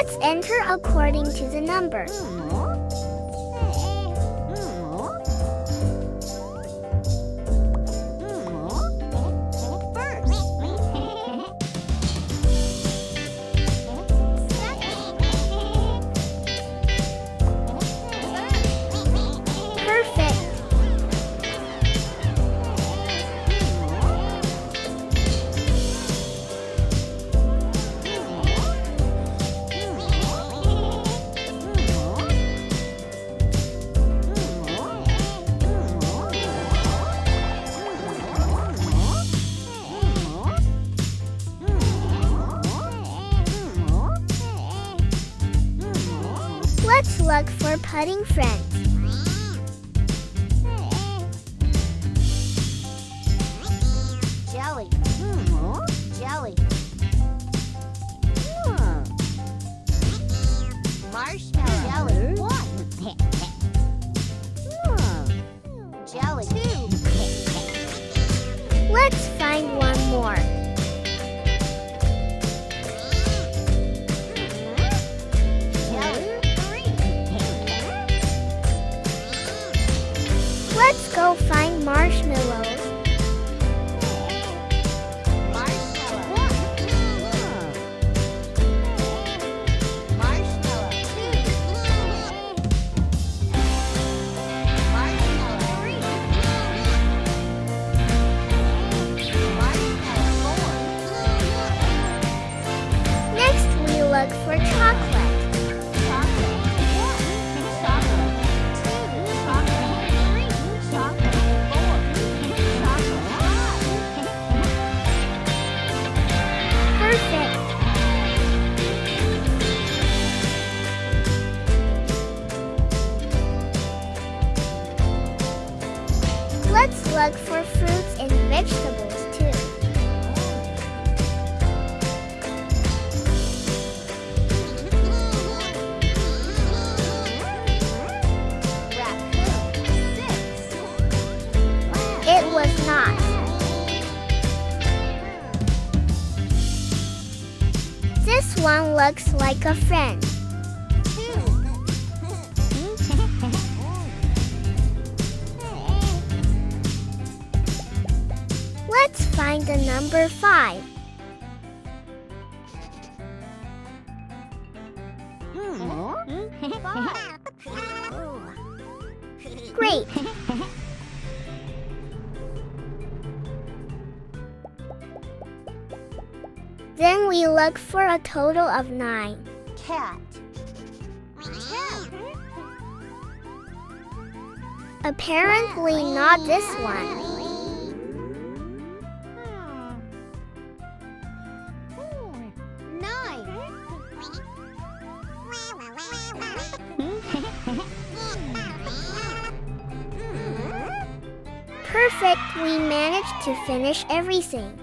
Let's enter according to the number. Let's look for putting friends. Jelly. Marshmallow. Let's look for fruits and vegetables too. It was not. This one looks like a friend. Find the number five. Hmm. Great. Then we look for a total of nine. Cat. Cat. Apparently not this one. Perfect, we managed to finish everything.